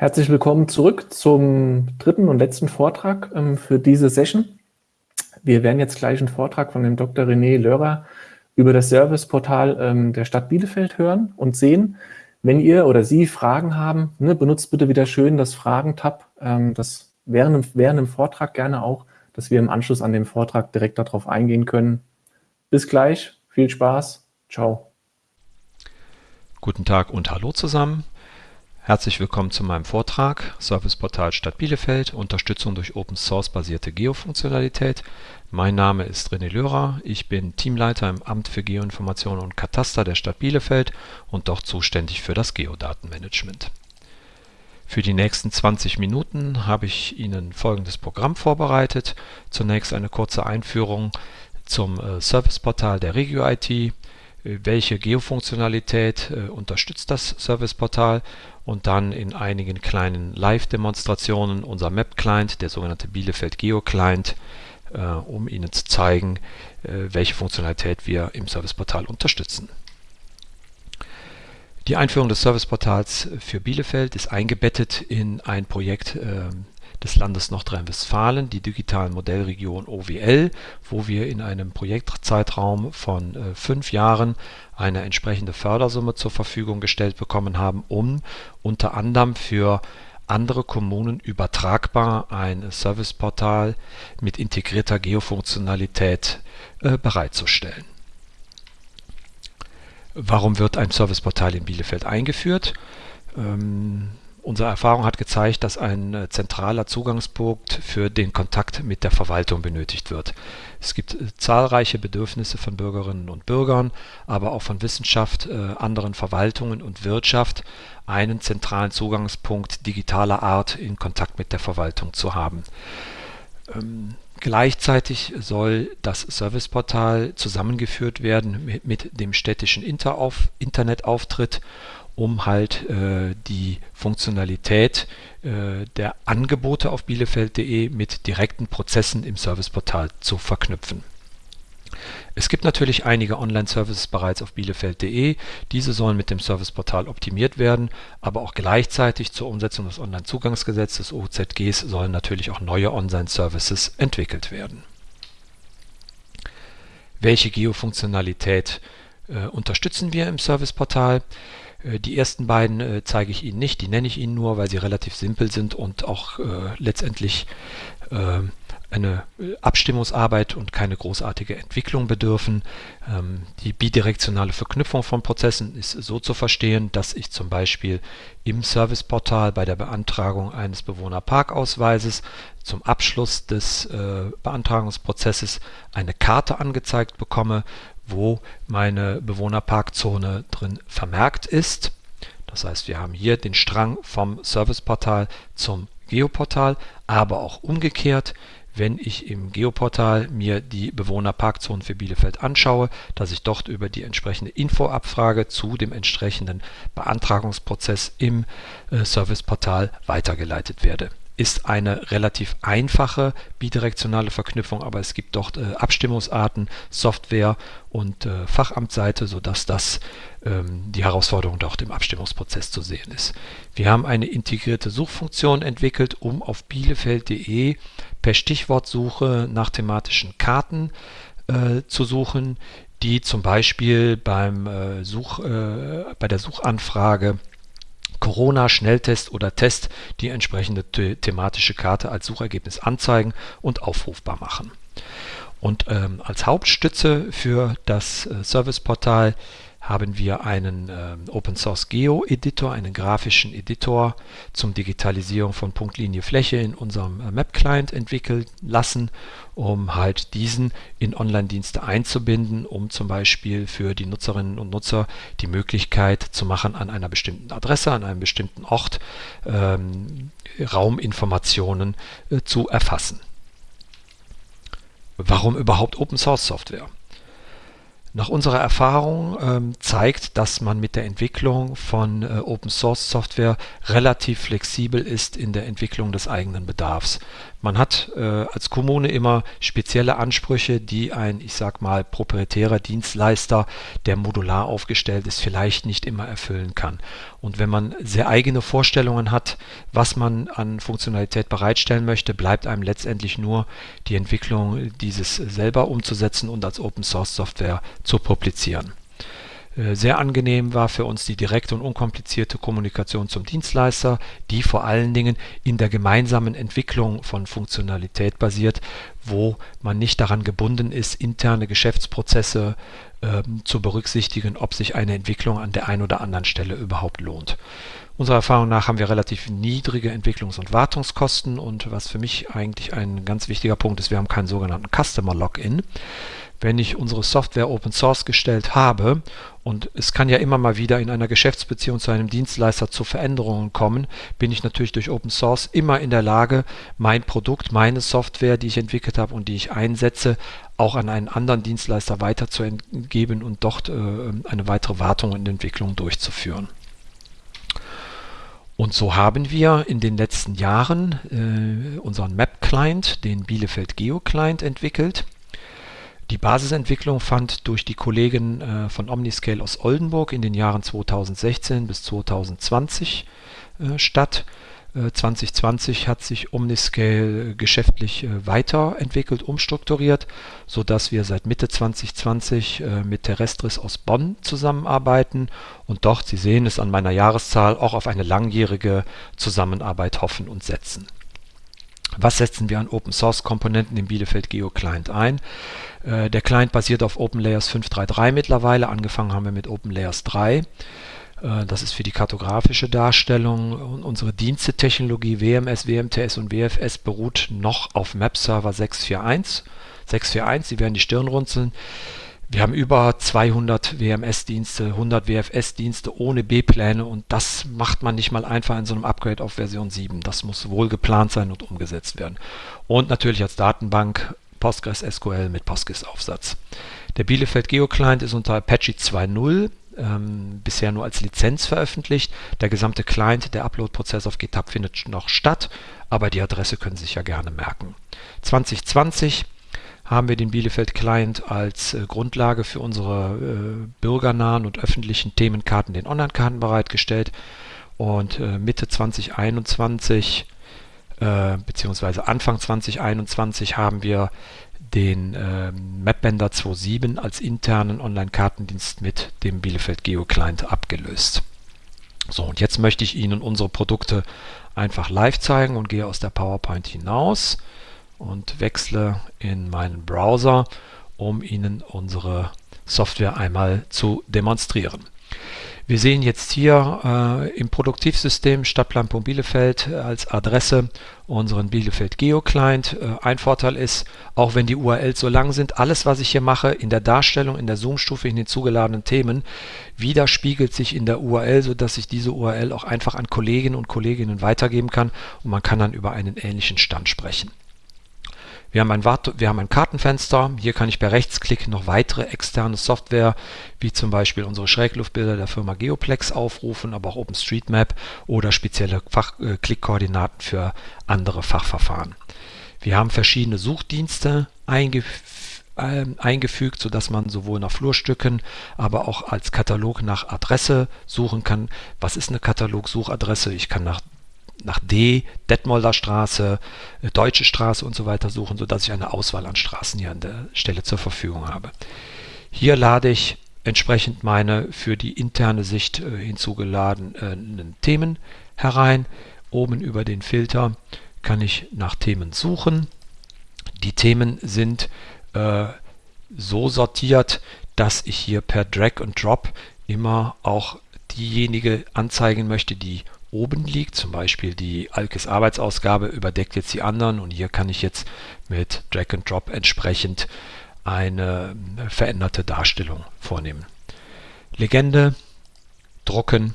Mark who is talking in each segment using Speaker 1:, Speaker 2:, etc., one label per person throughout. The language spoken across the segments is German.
Speaker 1: Herzlich willkommen zurück zum dritten und letzten Vortrag ähm, für diese Session. Wir werden jetzt gleich einen Vortrag von dem Dr. René Lörer über das Serviceportal ähm, der Stadt Bielefeld hören und sehen. Wenn ihr oder Sie Fragen haben, ne, benutzt bitte wieder schön das Fragen-Tab, ähm, das während, während dem Vortrag gerne auch, dass wir im Anschluss an den Vortrag direkt darauf eingehen können. Bis gleich, viel Spaß, ciao.
Speaker 2: Guten Tag und hallo zusammen. Herzlich willkommen zu meinem Vortrag Serviceportal Stadt Bielefeld, Unterstützung durch Open Source basierte Geofunktionalität. Mein Name ist René Lörer, ich bin Teamleiter im Amt für Geoinformation und Kataster der Stadt Bielefeld und dort zuständig für das Geodatenmanagement. Für die nächsten 20 Minuten habe ich Ihnen folgendes Programm vorbereitet. Zunächst eine kurze Einführung zum äh, Serviceportal der Regio IT, welche Geofunktionalität äh, unterstützt das Serviceportal und dann in einigen kleinen Live-Demonstrationen unser Map-Client, der sogenannte Bielefeld Geo-Client, äh, um Ihnen zu zeigen, äh, welche Funktionalität wir im Serviceportal unterstützen. Die Einführung des Serviceportals für Bielefeld ist eingebettet in ein Projekt äh, des Landes Nordrhein-Westfalen, die digitalen Modellregion OWL, wo wir in einem Projektzeitraum von äh, fünf Jahren eine entsprechende Fördersumme zur Verfügung gestellt bekommen haben, um unter anderem für andere Kommunen übertragbar ein Serviceportal mit integrierter Geofunktionalität äh, bereitzustellen. Warum wird ein Serviceportal in Bielefeld eingeführt? Ähm, Unsere Erfahrung hat gezeigt, dass ein äh, zentraler Zugangspunkt für den Kontakt mit der Verwaltung benötigt wird. Es gibt äh, zahlreiche Bedürfnisse von Bürgerinnen und Bürgern, aber auch von Wissenschaft, äh, anderen Verwaltungen und Wirtschaft, einen zentralen Zugangspunkt digitaler Art in Kontakt mit der Verwaltung zu haben. Ähm, gleichzeitig soll das Serviceportal zusammengeführt werden mit, dem städtischen Internetauftritt um halt äh, die Funktionalität äh, der Angebote auf bielefeld.de mit direkten Prozessen im Serviceportal zu verknüpfen. Es gibt natürlich einige Online-Services bereits auf bielefeld.de. Diese sollen mit dem Serviceportal optimiert werden, aber auch gleichzeitig zur Umsetzung des Onlinezugangsgesetzes OZGs sollen natürlich auch neue Online-Services entwickelt werden. Welche Geofunktionalität äh, unterstützen wir im Serviceportal? Die ersten beiden äh, zeige ich Ihnen nicht, die nenne ich Ihnen nur, weil sie relativ simpel sind und auch äh, letztendlich äh, eine äh, Abstimmungsarbeit und keine großartige Entwicklung bedürfen. Ähm, die bidirektionale Verknüpfung von Prozessen ist so zu verstehen, dass ich zum Beispiel im Serviceportal bei der Beantragung eines Bewohnerparkausweises zum Abschluss des äh, Beantragungsprozesses eine Karte angezeigt bekomme, wo meine Bewohnerparkzone drin vermerkt ist. Das heißt, wir haben hier den Strang vom Serviceportal zum Geoportal, aber auch umgekehrt, wenn ich im Geoportal mir die Bewohnerparkzonen für Bielefeld anschaue, dass ich dort über die entsprechende Infoabfrage zu dem entsprechenden Beantragungsprozess im äh, Serviceportal weitergeleitet werde ist eine relativ einfache bidirektionale Verknüpfung, aber es gibt dort äh, Abstimmungsarten, Software und äh, Fachamtsseite, sodass das ähm, die Herausforderung dort im Abstimmungsprozess zu sehen ist. Wir haben eine integrierte Suchfunktion entwickelt, um auf bielefeld.de per Stichwortsuche nach thematischen Karten äh, zu suchen, die zum Beispiel beim, äh, Such, äh, bei der Suchanfrage Corona-Schnelltest oder Test die entsprechende the thematische Karte als Suchergebnis anzeigen und aufrufbar machen. Und ähm, als Hauptstütze für das äh, Serviceportal haben wir einen äh, Open Source Geo Editor, einen grafischen Editor zum Digitalisierung von Punktlinie Fläche in unserem äh, Map Client entwickelt lassen, um halt diesen in Online-Dienste einzubinden, um zum Beispiel für die Nutzerinnen und Nutzer die Möglichkeit zu machen, an einer bestimmten Adresse, an einem bestimmten Ort ähm, Rauminformationen äh, zu erfassen. Warum überhaupt Open Source Software? Nach unserer Erfahrung ähm, zeigt, dass man mit der Entwicklung von äh, Open Source Software relativ flexibel ist in der Entwicklung des eigenen Bedarfs. Man hat äh, als Kommune immer spezielle Ansprüche, die ein, ich sag mal, proprietärer Dienstleister, der modular aufgestellt ist, vielleicht nicht immer erfüllen kann. Und wenn man sehr eigene Vorstellungen hat, was man an Funktionalität bereitstellen möchte, bleibt einem letztendlich nur die Entwicklung, dieses selber umzusetzen und als Open Source Software zu publizieren. Äh, sehr angenehm war für uns die direkte und unkomplizierte Kommunikation zum Dienstleister, die vor allen Dingen in der gemeinsamen Entwicklung von Funktionalität basiert, wo man nicht daran gebunden ist, interne Geschäftsprozesse äh, zu berücksichtigen, ob sich eine Entwicklung an der einen oder anderen Stelle überhaupt lohnt. Unserer Erfahrung nach haben wir relativ niedrige Entwicklungs- und Wartungskosten und was für mich eigentlich ein ganz wichtiger Punkt ist, wir haben keinen sogenannten Customer Login wenn ich unsere Software Open Source gestellt habe und es kann ja immer mal wieder in einer Geschäftsbeziehung zu einem Dienstleister zu Veränderungen kommen, bin ich natürlich durch Open Source immer in der Lage, mein Produkt, meine Software, die ich entwickelt habe und die ich einsetze, auch an einen anderen Dienstleister weiterzugeben und dort äh, eine weitere Wartung und Entwicklung durchzuführen. Und so haben wir in den letzten Jahren äh, unseren Map-Client, den Bielefeld Geo Client, entwickelt. Die Basisentwicklung fand durch die Kollegen äh, von Omniscale aus Oldenburg in den Jahren 2016 bis 2020 äh, statt. 2020 äh, hat sich Omniscale geschäftlich weiterentwickelt, umstrukturiert, sodass wir seit Mitte 2020 mit Terrestris aus Bonn zusammenarbeiten und dort, Sie sehen es an meiner Jahreszahl, auch auf eine langjährige Zusammenarbeit hoffen und setzen. Was setzen wir an Open Source Komponenten im Bielefeld Geo Client ein? Äh, der Client basiert auf OpenLayers 5.3.3 mittlerweile. Angefangen haben wir mit OpenLayers 3. Äh, das ist für die kartografische Darstellung. Und unsere Dienstetechnologie WMS, WMTS und WFS beruht noch auf Map-Server 641. 641, Sie werden die Stirn runzeln. Wir haben über 200 WMS-Dienste, 100 WFS-Dienste ohne B-Pläne und das macht man nicht mal einfach in so einem Upgrade auf Version 7. Das muss wohl geplant sein und umgesetzt werden. Und natürlich als Datenbank Postgres SQL mit Postgres-Aufsatz. Der Bielefeld Geo Client ist unter Apache 2.0 ähm, bisher nur als Lizenz veröffentlicht. Der gesamte Client, der Upload-Prozess auf GitHub findet noch statt, aber die Adresse können Sie sich ja gerne merken. 2020 haben wir den Bielefeld Client als äh, Grundlage für unsere äh, bürgernahen und öffentlichen Themenkarten, den Online-Karten bereitgestellt. Und äh, Mitte 2021 äh, beziehungsweise Anfang 2021 haben wir den äh, MapBender 2.7 als internen Online-Kartendienst mit dem Bielefeld Geo Client abgelöst. So, und jetzt möchte ich Ihnen unsere Produkte einfach live zeigen und gehe aus der PowerPoint hinaus und wechsle in meinen Browser, um Ihnen unsere Software einmal zu demonstrieren. Wir sehen jetzt hier äh, im Produktivsystem Stadtplan Bielefeld äh, als Adresse unseren Bielefeld Geo Client. Äh, ein Vorteil ist, auch wenn die URLs so lang sind, alles was ich hier mache in der Darstellung, in der Zoom-Stufe, in den zugeladenen Themen, widerspiegelt sich in der URL, sodass ich diese URL auch einfach an Kolleginnen und Kolleginnen weitergeben kann und man kann dann über einen ähnlichen Stand sprechen. Wir haben, ein wir haben ein Kartenfenster. Hier kann ich per Rechtsklick noch weitere externe Software, wie zum Beispiel unsere Schrägluftbilder der Firma Geoplex aufrufen, aber auch OpenStreetMap oder spezielle äh, Klickkoordinaten für andere Fachverfahren. Wir haben verschiedene Suchdienste eingef äh, eingefügt, sodass man sowohl nach Flurstücken, aber auch als Katalog nach Adresse suchen kann. Was ist eine Katalogsuchadresse? Ich kann nach nach D, Detmolder Straße, äh, Deutsche Straße und so weiter suchen, sodass ich eine Auswahl an Straßen hier an der Stelle zur Verfügung habe. Hier lade ich entsprechend meine für die interne Sicht äh, hinzugeladenen Themen herein. Oben über den Filter kann ich nach Themen suchen. Die Themen sind äh, so sortiert, dass ich hier per Drag und Drop immer auch diejenige anzeigen möchte, die oben liegt. Zum Beispiel die Alkes Arbeitsausgabe überdeckt jetzt die anderen und hier kann ich jetzt mit Drag and Drop entsprechend eine veränderte Darstellung vornehmen. Legende, drucken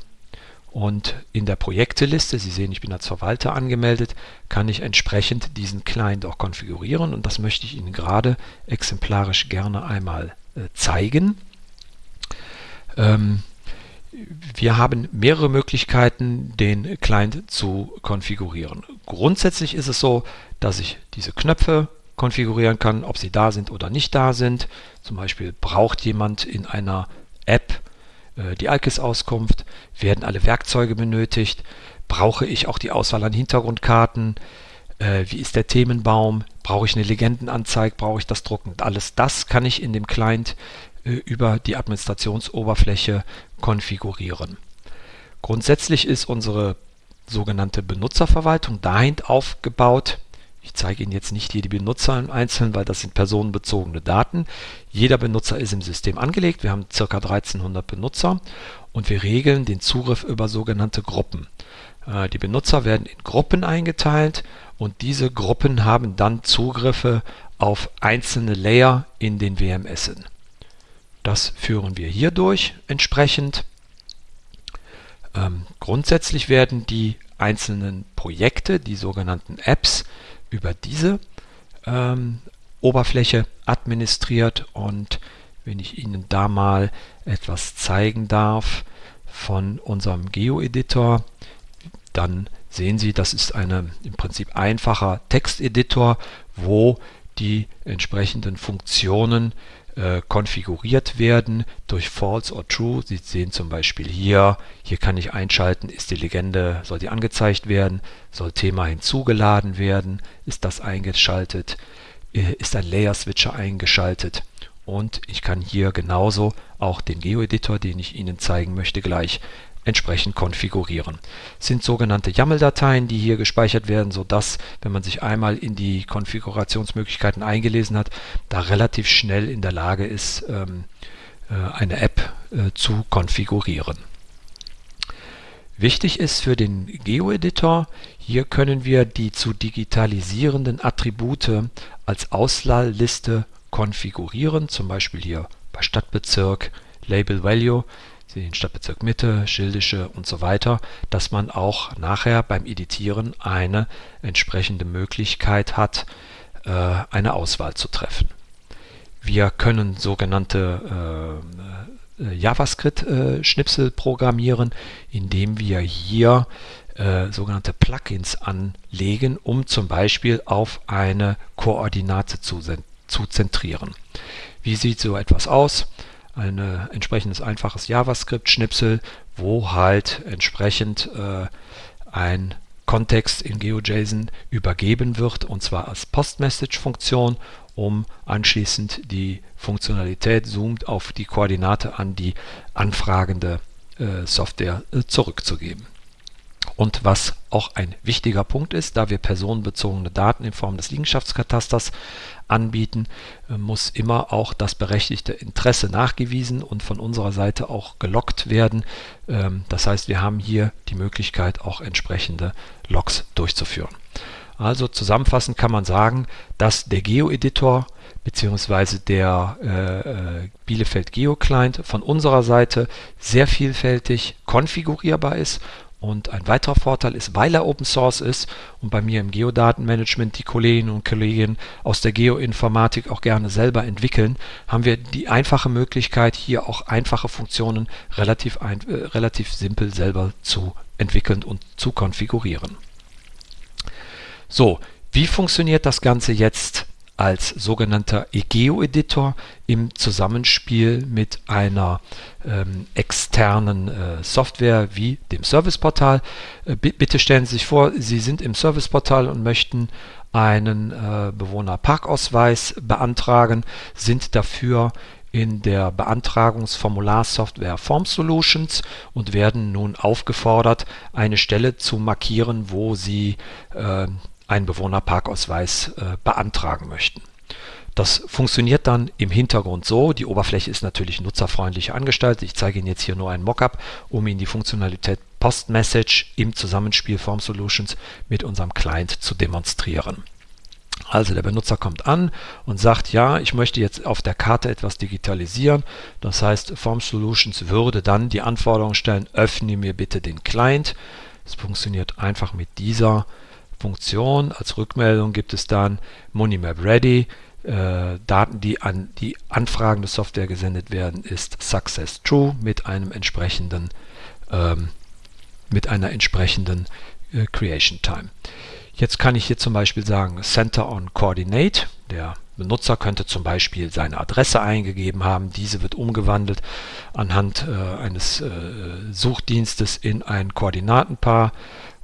Speaker 2: und in der Projekteliste, Sie sehen, ich bin als Verwalter angemeldet, kann ich entsprechend diesen Client auch konfigurieren und das möchte ich Ihnen gerade exemplarisch gerne einmal äh, zeigen. Ähm, wir haben mehrere Möglichkeiten, den Client zu konfigurieren. Grundsätzlich ist es so, dass ich diese Knöpfe konfigurieren kann, ob sie da sind oder nicht da sind. Zum Beispiel braucht jemand in einer App äh, die Alkis-Auskunft, werden alle Werkzeuge benötigt, brauche ich auch die Auswahl an Hintergrundkarten, äh, wie ist der Themenbaum, brauche ich eine Legendenanzeige, brauche ich das Drucken. Alles das kann ich in dem Client äh, über die Administrationsoberfläche konfigurieren. Grundsätzlich ist unsere sogenannte Benutzerverwaltung dahin aufgebaut. Ich zeige Ihnen jetzt nicht hier die Benutzer im Einzelnen, weil das sind personenbezogene Daten. Jeder Benutzer ist im System angelegt. Wir haben ca. 1300 Benutzer und wir regeln den Zugriff über sogenannte Gruppen. Äh, die Benutzer werden in Gruppen eingeteilt und diese Gruppen haben dann Zugriffe auf einzelne Layer in den WMS. Das führen wir hier durch entsprechend. Ähm, grundsätzlich werden die einzelnen Projekte, die sogenannten Apps, über diese ähm, Oberfläche administriert und wenn ich Ihnen da mal etwas zeigen darf von unserem Geo-Editor, dann sehen Sie, das ist ein im Prinzip einfacher Texteditor, wo die entsprechenden Funktionen äh, konfiguriert werden durch False or True. Sie sehen zum Beispiel hier, hier kann ich einschalten, ist die Legende, soll die angezeigt werden, soll Thema hinzugeladen werden, ist das eingeschaltet, äh, ist ein Layer Switcher eingeschaltet und ich kann hier genauso auch den Geo-Editor, den ich Ihnen zeigen möchte, gleich entsprechend konfigurieren. Das sind sogenannte YAML-Dateien, die hier gespeichert werden, sodass, wenn man sich einmal in die Konfigurationsmöglichkeiten eingelesen hat, da relativ schnell in der Lage ist, ähm, äh, eine App äh, zu konfigurieren. Wichtig ist für den Geo-Editor, hier können wir die zu digitalisierenden Attribute als Auslahlliste konfigurieren, zum Beispiel hier bei Stadtbezirk, Label Value den Stadtbezirk Mitte, Schildische und so weiter, dass man auch nachher beim Editieren eine entsprechende Möglichkeit hat, äh, eine Auswahl zu treffen. Wir können sogenannte äh, äh, JavaScript-Schnipsel programmieren, indem wir hier sogenannte Plugins anlegen, um zum Beispiel auf eine Koordinate zu, zu zentrieren. Wie sieht so etwas aus? Ein entsprechendes einfaches JavaScript-Schnipsel, wo halt entsprechend äh, ein Kontext in GeoJSON übergeben wird und zwar als Post-Message-Funktion, um anschließend die Funktionalität zoomt auf die Koordinate an die anfragende äh, Software äh, zurückzugeben. Und was auch ein wichtiger Punkt ist, da wir personenbezogene Daten in Form des Liegenschaftskatasters anbieten, äh, muss immer auch das berechtigte Interesse nachgewiesen und von unserer Seite auch gelockt werden. Ähm, das heißt, wir haben hier die Möglichkeit, auch entsprechende Logs durchzuführen. Also zusammenfassend kann man sagen, dass der Geo-Editor bzw. der äh, äh, Bielefeld Geo Client von unserer Seite sehr vielfältig konfigurierbar ist und ein weiterer Vorteil ist, weil er Open Source ist und bei mir im Geodatenmanagement die Kolleginnen und Kollegen aus der Geoinformatik auch gerne selber entwickeln, haben wir die einfache Möglichkeit, hier auch einfache Funktionen relativ, ein, äh, relativ simpel selber zu entwickeln und zu konfigurieren. So, wie funktioniert das Ganze jetzt als sogenannter EGEO-Editor im Zusammenspiel mit einer ähm, externen äh, Software wie dem Serviceportal. Äh, bitte stellen Sie sich vor, Sie sind im Serviceportal und möchten einen äh, Bewohnerparkausweis beantragen, sind dafür in der Beantragungsformularsoftware Form Solutions und werden nun aufgefordert, eine Stelle zu markieren, wo Sie äh, einen Bewohnerparkausweis äh, beantragen möchten. Das funktioniert dann im Hintergrund so. Die Oberfläche ist natürlich nutzerfreundlich angestaltet. Ich zeige Ihnen jetzt hier nur ein Mockup, um Ihnen die Funktionalität Post Message im Zusammenspiel Form Solutions mit unserem Client zu demonstrieren. Also der Benutzer kommt an und sagt, ja, ich möchte jetzt auf der Karte etwas digitalisieren. Das heißt, Form Solutions würde dann die Anforderung stellen, öffne mir bitte den Client. Es funktioniert einfach mit dieser Funktion. Als Rückmeldung gibt es dann Monimap Ready. Äh, Daten, die an die anfragende Software gesendet werden, ist Success True mit einem entsprechenden ähm, mit einer entsprechenden äh, Creation Time. Jetzt kann ich hier zum Beispiel sagen Center on Coordinate. Der Benutzer könnte zum Beispiel seine Adresse eingegeben haben. Diese wird umgewandelt anhand äh, eines äh, Suchdienstes in ein Koordinatenpaar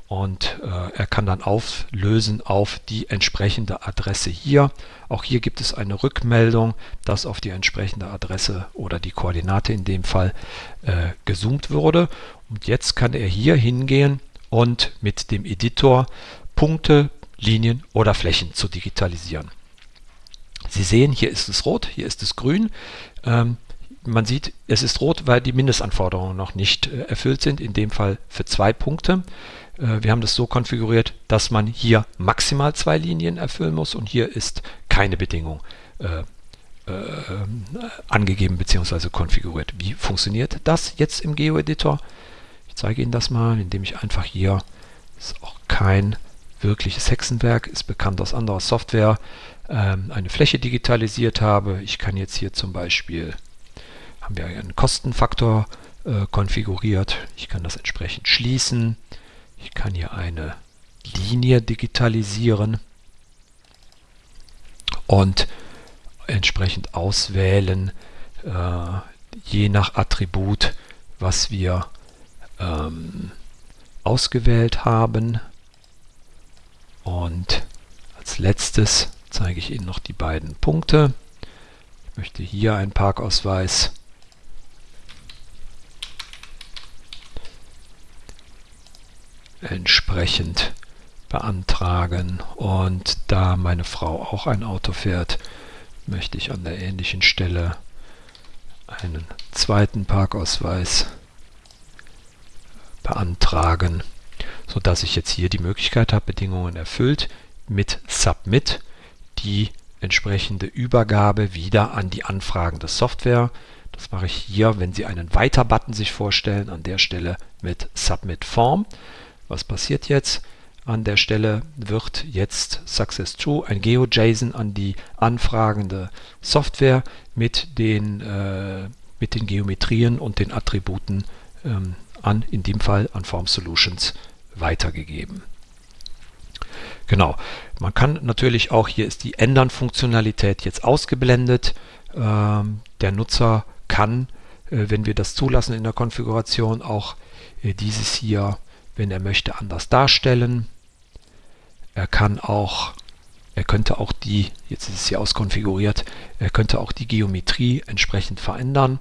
Speaker 2: und äh, er kann dann auflösen auf die entsprechende Adresse hier. Auch hier gibt es eine Rückmeldung, dass auf die entsprechende Adresse oder die Koordinate in dem Fall äh, gezoomt wurde. Und jetzt kann er hier hingehen und mit dem Editor Punkte, Linien oder Flächen zu digitalisieren. Sie sehen, hier ist es rot, hier ist es grün. Ähm, man sieht, es ist rot, weil die Mindestanforderungen noch nicht äh, erfüllt sind, in dem Fall für zwei Punkte. Äh, wir haben das so konfiguriert, dass man hier maximal zwei Linien erfüllen muss und hier ist keine Bedingung äh, äh, angegeben bzw. konfiguriert. Wie funktioniert das jetzt im Geo-Editor? Ich zeige Ihnen das mal, indem ich einfach hier, ist auch kein wirkliches Hexenwerk, ist bekannt aus anderer Software, ähm, eine Fläche digitalisiert habe. Ich kann jetzt hier zum Beispiel, haben wir einen Kostenfaktor äh, konfiguriert. Ich kann das entsprechend schließen. Ich kann hier eine Linie digitalisieren und entsprechend auswählen, äh, je nach Attribut, was wir ähm, ausgewählt haben. Und als letztes zeige ich Ihnen noch die beiden Punkte. Ich möchte hier einen Parkausweis entsprechend beantragen. Und da meine Frau auch ein Auto fährt, möchte ich an der ähnlichen Stelle einen zweiten Parkausweis beantragen, sodass ich jetzt hier die Möglichkeit habe, Bedingungen erfüllt, mit Submit die entsprechende Übergabe wieder an die anfragende Software. Das mache ich hier, wenn Sie einen Weiter-Button sich vorstellen, an der Stelle mit Submit Form. Was passiert jetzt? An der Stelle wird jetzt Success True ein GeoJSON an die anfragende Software mit den, äh, mit den Geometrien und den Attributen ähm, an, in dem Fall an Form Solutions, weitergegeben. Genau, man kann natürlich auch, hier ist die Ändern-Funktionalität jetzt ausgeblendet. Ähm, der Nutzer kann, äh, wenn wir das zulassen in der Konfiguration, auch äh, dieses hier wenn er möchte, anders darstellen. Er kann auch, er könnte auch die, jetzt ist es hier auskonfiguriert, er könnte auch die Geometrie entsprechend verändern,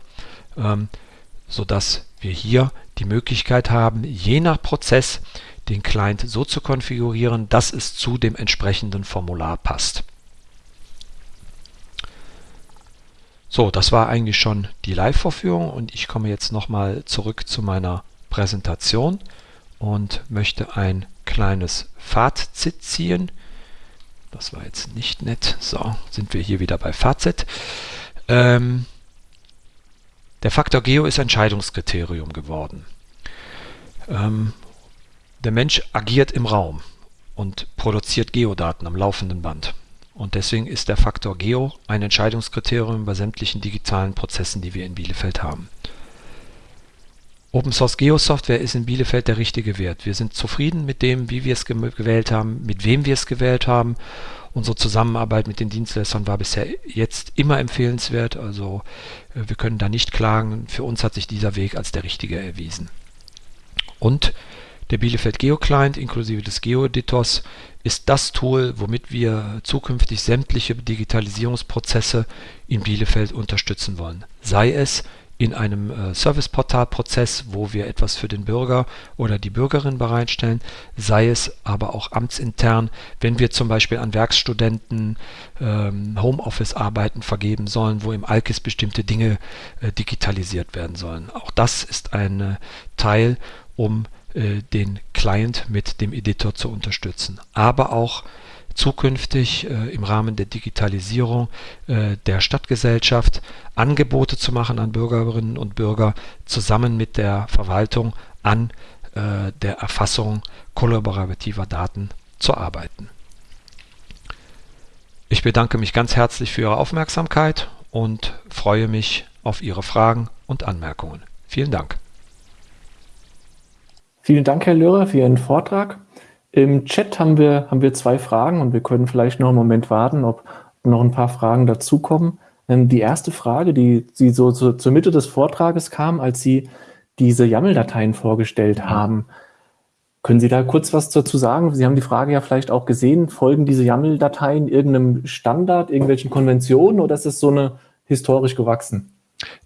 Speaker 2: ähm, sodass wir hier die Möglichkeit haben, je nach Prozess den Client so zu konfigurieren, dass es zu dem entsprechenden Formular passt. So, das war eigentlich schon die Live-Vorführung und ich komme jetzt nochmal zurück zu meiner Präsentation und möchte ein kleines Fazit ziehen. Das war jetzt nicht nett. So, sind wir hier wieder bei Fazit. Ähm, der Faktor Geo ist Entscheidungskriterium geworden. Ähm, der Mensch agiert im Raum und produziert Geodaten am laufenden Band. Und deswegen ist der Faktor Geo ein Entscheidungskriterium bei sämtlichen digitalen Prozessen, die wir in Bielefeld haben. Open Source Geo Software ist in Bielefeld der richtige Wert. Wir sind zufrieden mit dem, wie wir es gewählt haben, mit wem wir es gewählt haben. Unsere Zusammenarbeit mit den Dienstleistern war bisher jetzt immer empfehlenswert. Also äh, wir können da nicht klagen. Für uns hat sich dieser Weg als der richtige erwiesen. Und der Bielefeld Geo Client inklusive des Geo Editors ist das Tool, womit wir zukünftig sämtliche Digitalisierungsprozesse in Bielefeld unterstützen wollen. Sei es in einem äh, Serviceportal-Prozess, wo wir etwas für den Bürger oder die Bürgerin bereitstellen, sei es aber auch amtsintern, wenn wir zum Beispiel an Werkstudenten ähm, Homeoffice-Arbeiten vergeben sollen, wo im Alkis bestimmte Dinge äh, digitalisiert werden sollen. Auch das ist ein äh, Teil, um äh, den Client mit dem Editor zu unterstützen. Aber auch zukünftig äh, im Rahmen der Digitalisierung äh, der Stadtgesellschaft Angebote zu machen an Bürgerinnen und Bürger, zusammen mit der Verwaltung an äh, der Erfassung kollaborativer Daten zu arbeiten. Ich bedanke mich ganz herzlich für Ihre Aufmerksamkeit und freue mich auf Ihre Fragen und Anmerkungen. Vielen Dank.
Speaker 1: Vielen Dank, Herr Löhrer, für Ihren Vortrag. Im Chat haben wir, haben wir zwei Fragen und wir können vielleicht noch einen Moment warten, ob noch ein paar Fragen dazukommen. Ähm, die erste Frage, die Sie so zu, zur Mitte des Vortrages kam, als Sie diese YAML-Dateien vorgestellt haben. Können Sie da kurz was dazu sagen? Sie haben die Frage ja vielleicht auch gesehen. Folgen diese YAML-Dateien irgendeinem Standard, irgendwelchen Konventionen oder ist es so eine historisch gewachsen?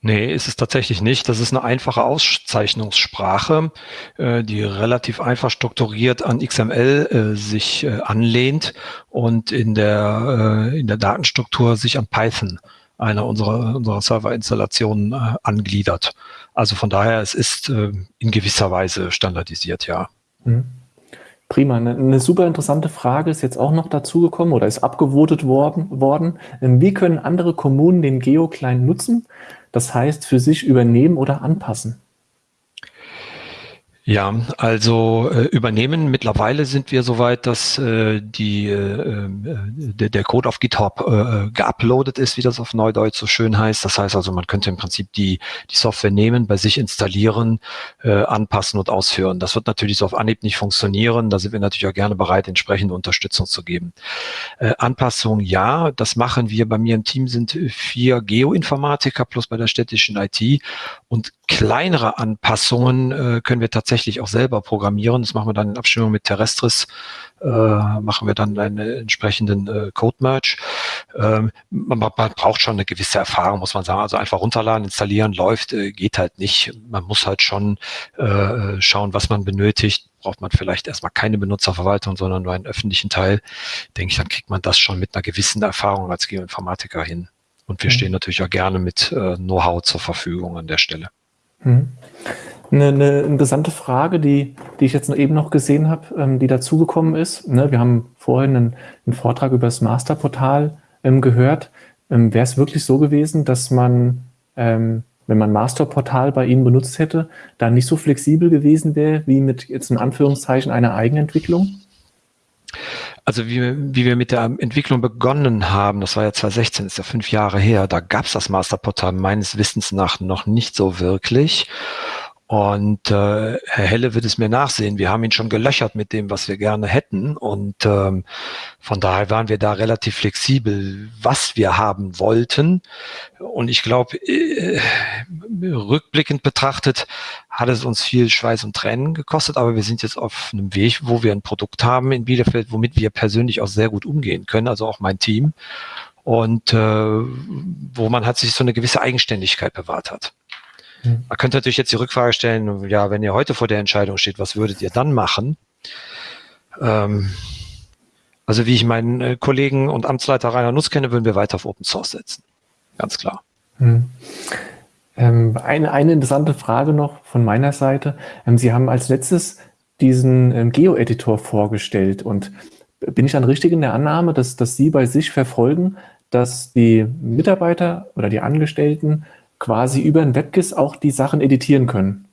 Speaker 2: Nee, ist es tatsächlich nicht. Das ist eine einfache Auszeichnungssprache, äh, die relativ einfach strukturiert an XML äh, sich äh, anlehnt und in der, in der Datenstruktur sich an Python, einer unserer, unserer Serverinstallationen, angliedert. Also von daher, es ist in gewisser Weise standardisiert, ja. Mhm.
Speaker 1: Prima. Eine, eine, super interessante Frage ist jetzt auch noch dazugekommen oder ist abgewotet worden, worden. Ähm, wie können andere Kommunen den GeoClient nutzen? Das heißt, für sich übernehmen oder anpassen?
Speaker 2: Ja, also äh, übernehmen. Mittlerweile sind wir soweit, dass äh, die, äh, äh der, der Code auf GitHub äh, geuploadet ist, wie das auf Neudeutsch so schön heißt. Das heißt also, man könnte im Prinzip die, die Software nehmen, bei sich installieren, äh, anpassen und ausführen. Das wird natürlich so auf Anhieb nicht funktionieren. Da sind wir natürlich auch gerne bereit, entsprechende Unterstützung zu geben. Äh, Anpassung ja, das machen wir. Bei mir im Team sind vier Geoinformatiker plus bei der städtischen IT und kleinere Anpassungen äh, können wir tatsächlich auch selber programmieren. Das machen wir dann in Abstimmung mit Terrestris, äh, machen wir dann einen entsprechenden äh, Code-Merge. Ähm, man, man, braucht schon eine gewisse Erfahrung, muss man sagen. Also einfach runterladen, installieren, läuft, äh, geht halt nicht. Man muss halt schon äh, schauen, was man benötigt. Braucht man vielleicht erstmal keine Benutzerverwaltung, sondern nur einen öffentlichen Teil. Denke ich, dann kriegt man das schon mit einer gewissen Erfahrung als Geoinformatiker hin. Und wir mhm. stehen natürlich auch gerne mit äh, Know-how zur Verfügung an der Stelle.
Speaker 1: Mhm. Eine, eine, interessante Frage, die, die ich jetzt eben noch gesehen habe, ähm, die dazugekommen ist. Ne, wir haben vorhin einen, einen, Vortrag über das Masterportal ähm, gehört. Ähm, Wäre es wirklich so gewesen, dass man, wenn man Masterportal bei Ihnen benutzt hätte, da nicht so flexibel gewesen wäre, wie mit jetzt in Anführungszeichen einer Eigenentwicklung?
Speaker 2: Also wie, wie wir mit der Entwicklung begonnen haben, das war ja 2016, ist ja fünf Jahre her, da gab es das Masterportal meines Wissens nach noch nicht so wirklich. Und äh, Herr Helle wird es mir nachsehen. Wir haben ihn schon gelöchert mit dem, was wir gerne hätten. Und ähm, von daher waren wir da relativ flexibel, was wir haben wollten. Und ich glaube, äh, rückblickend betrachtet hat es uns viel Schweiß und Tränen gekostet, aber wir sind jetzt auf einem Weg, wo wir ein Produkt haben in Bielefeld, womit wir persönlich auch sehr gut umgehen können, also auch mein Team. Und äh, wo man hat sich so eine gewisse Eigenständigkeit bewahrt hat. Hm. Man könnte natürlich jetzt die Rückfrage stellen, ja, wenn ihr heute vor der Entscheidung steht, was würdet ihr dann machen? Ähm, also wie ich meinen äh, Kollegen und Amtsleiter Rainer Nutz kenne, würden wir weiter auf Open Source setzen. Ganz klar. Hm.
Speaker 1: Ähm, eine, eine interessante Frage noch von meiner Seite. Ähm, Sie haben als letztes diesen ähm, Geo-Editor vorgestellt und bin ich dann richtig in der Annahme, dass, dass Sie bei sich verfolgen, dass die Mitarbeiter oder die Angestellten quasi über ein WebGIS auch die Sachen editieren können.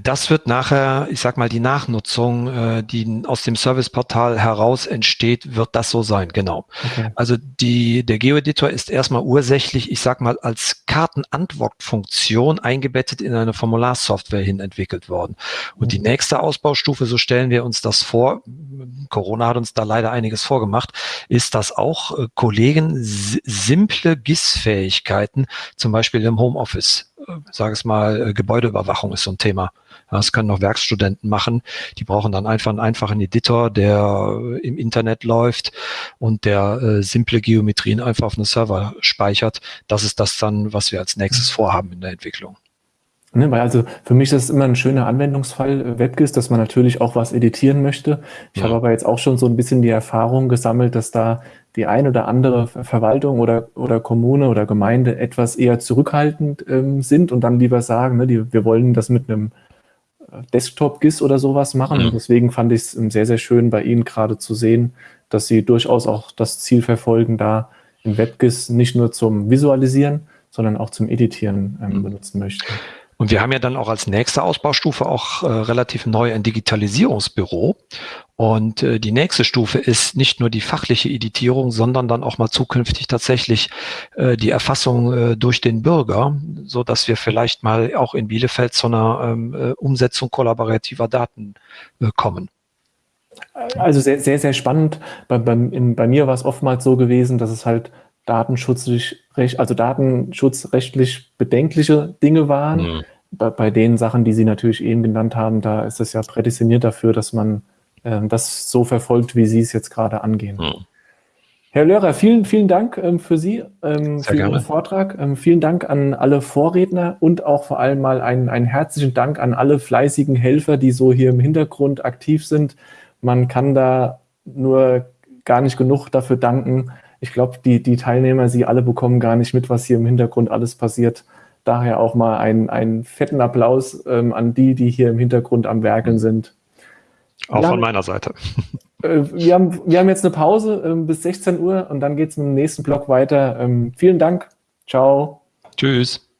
Speaker 2: Das wird nachher, ich sag mal, die Nachnutzung, äh, die aus dem Serviceportal heraus entsteht, wird das so sein, genau. Okay. Also die, der Geoeditor ist erstmal ursächlich, ich sag mal, als Kartenantwortfunktion eingebettet in eine Formularsoftware hin entwickelt worden. Und mhm. die nächste Ausbaustufe, so stellen wir uns das vor, Corona hat uns da leider einiges vorgemacht, ist, dass auch äh, Kollegen simple GIS-Fähigkeiten, zum Beispiel im Homeoffice, sage es mal, äh, Gebäudeüberwachung ist so ein Thema, das können noch Werkstudenten machen. Die brauchen dann einfach einen einfachen Editor, der im Internet läuft und der äh, simple Geometrien einfach auf einen Server speichert. Das ist das dann, was wir als nächstes mhm. vorhaben in der Entwicklung.
Speaker 1: Ne, weil also für mich ist es immer ein schöner Anwendungsfall äh, WebGIS, dass man natürlich auch was editieren möchte. Ich ja. habe aber jetzt auch schon so ein bisschen die Erfahrung gesammelt, dass da die eine oder andere Verwaltung oder, oder Kommune oder Gemeinde etwas eher zurückhaltend ähm, sind und dann lieber sagen, ne, die, wir wollen das mit einem Desktop-GIS oder sowas machen. Mhm. Und deswegen fand ich es sehr, sehr schön bei Ihnen gerade zu sehen, dass Sie durchaus auch das Ziel verfolgen, da im WebGIS nicht nur zum Visualisieren, sondern auch zum Editieren ähm, mhm. benutzen möchten.
Speaker 2: Und wir haben ja dann auch als nächste Ausbaustufe auch äh, relativ neu ein Digitalisierungsbüro. Und äh, die nächste Stufe ist nicht nur die fachliche Editierung, sondern dann auch mal zukünftig tatsächlich äh, die Erfassung äh, durch den Bürger, so dass wir vielleicht mal auch in Bielefeld zu einer ähm, äh, Umsetzung kollaborativer Daten äh, kommen.
Speaker 1: Also sehr, sehr, sehr spannend. Bei, bei, in, bei mir war es oftmals so gewesen, dass es halt datenschutzlich, also datenschutzrechtlich bedenkliche Dinge waren. Mhm. Bei, bei, den Sachen, die Sie natürlich eben genannt haben, da ist es ja prädestiniert dafür, dass man äh, das so verfolgt, wie Sie es jetzt gerade angehen. Mhm. Herr Löhrer, vielen, vielen Dank ähm, für Sie, ähm, für gerne. Ihren Vortrag. Ähm, vielen Dank an alle Vorredner und auch vor allem mal einen, einen herzlichen Dank an alle fleißigen Helfer, die so hier im Hintergrund aktiv sind. Man kann da nur gar nicht genug dafür danken. Ich glaube, die, die Teilnehmer, Sie alle bekommen gar nicht mit, was hier im Hintergrund alles passiert. Daher auch mal einen, einen fetten Applaus ähm, an die, die hier im Hintergrund am Werkeln sind.
Speaker 2: Auch von meiner Seite.
Speaker 1: Äh, wir, haben, wir haben jetzt eine Pause äh, bis 16 Uhr und dann geht es mit dem nächsten Blog weiter. Ähm, vielen Dank. Ciao.
Speaker 2: Tschüss.